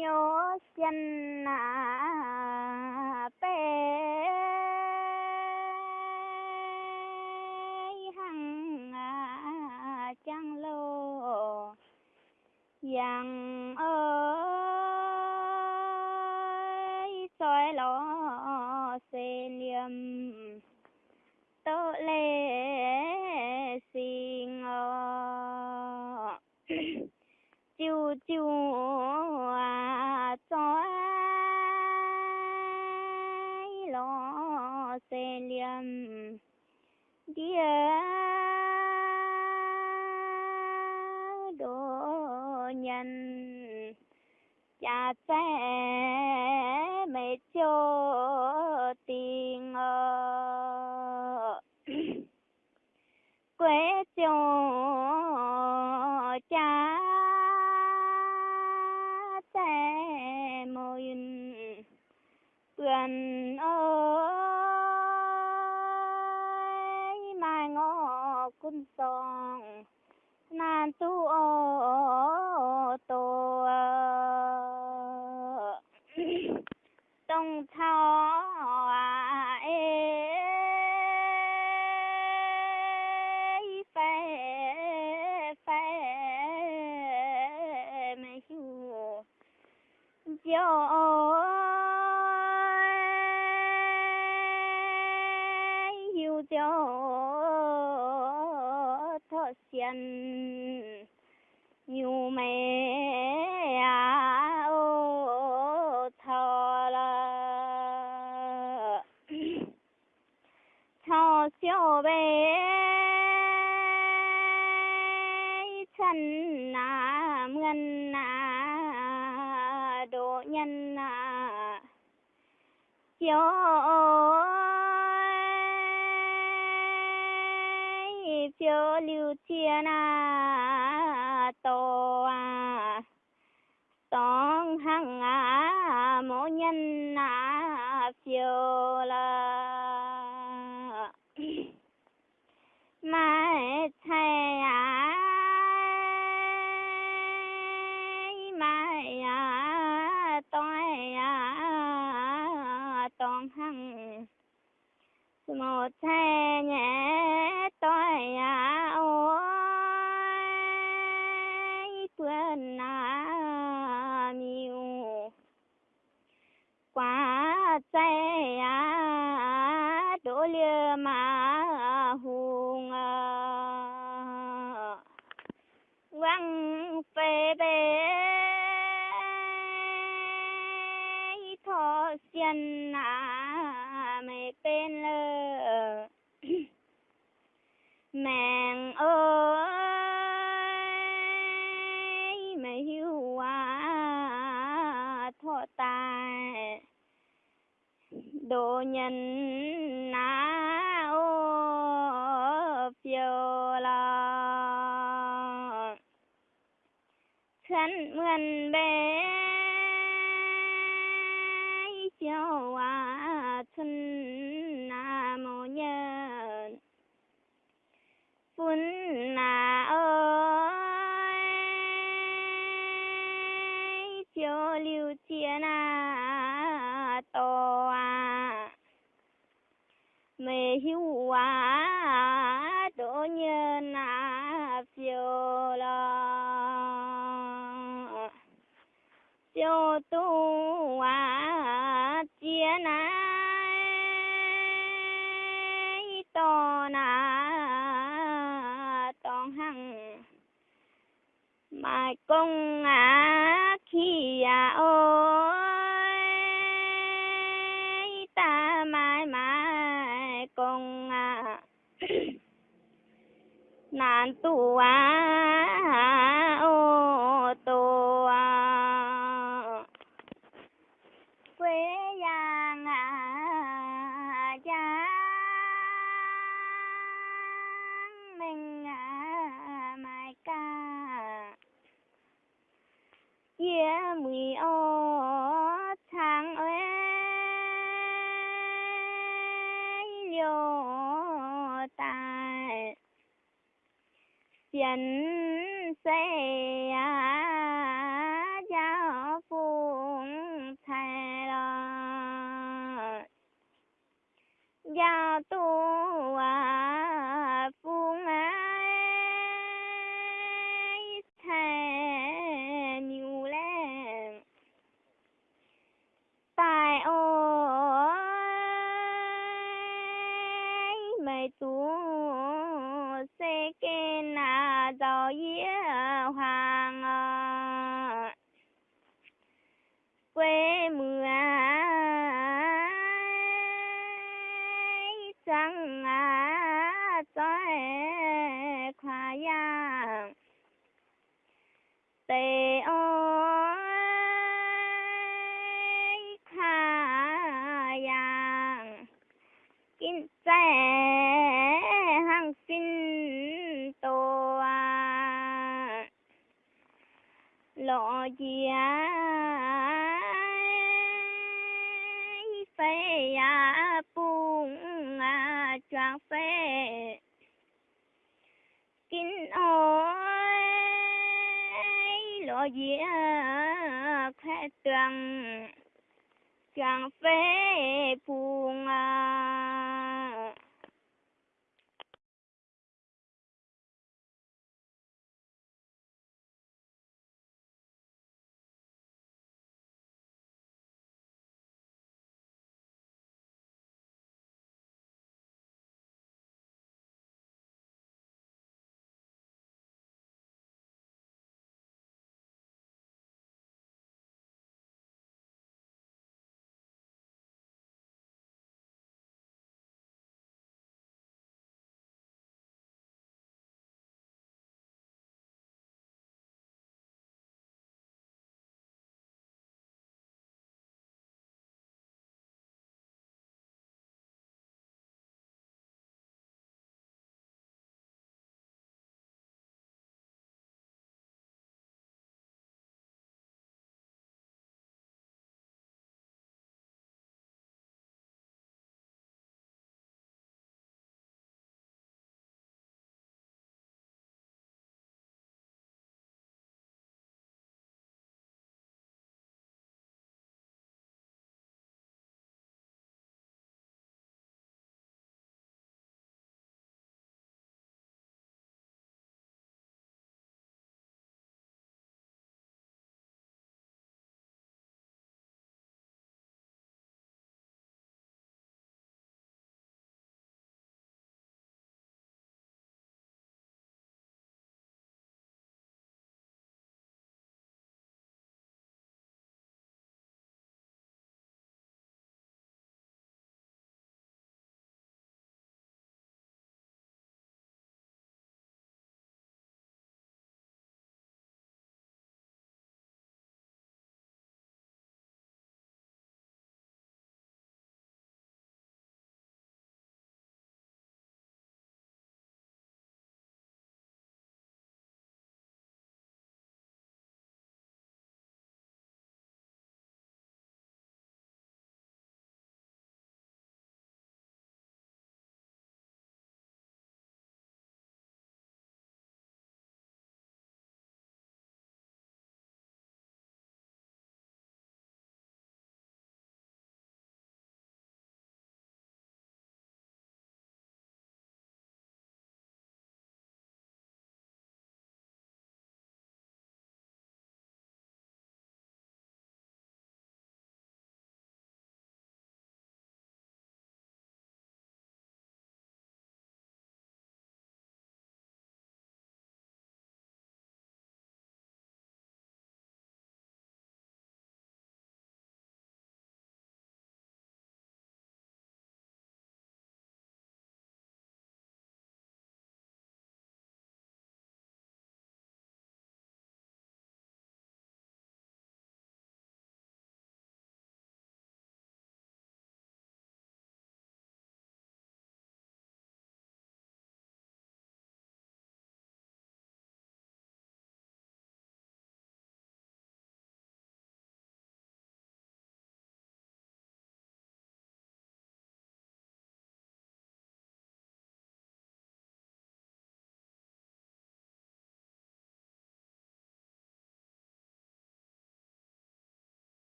nhớ chân à bé. Hằng à chẳng lô. Yang ơi, soi lo xê liêm tớ lê xin chiu chiu à dia đồ nhân cha sẽ mẹ cho tình ờ quê cho cha sẽ môi quân xiên. Nhiều mẹ à ô thọ là thọ siêu bé chân à ngân à độ nhân à. Chiếu lưu thiên à tổ à tông hằng à mô nhân à phiêu la, mai thay à mai à tôi à tông hằng. Một thay nhẹ tôi à hùng à quăng phê bê thọ xiên à mẹ bên lơ mẹ ơi, mẹ hiu à thọ tài, đồ nhân na mình mượn mai công à khi à ôi, ta mai mai công à nạn tu à ô tô à quê giang à À, chỉnh xe giáo phương thầy lo giáo tôi lộ chia phê à bung à choang phê. Kinh ôi lộ chia khẽ tường choang phê bung à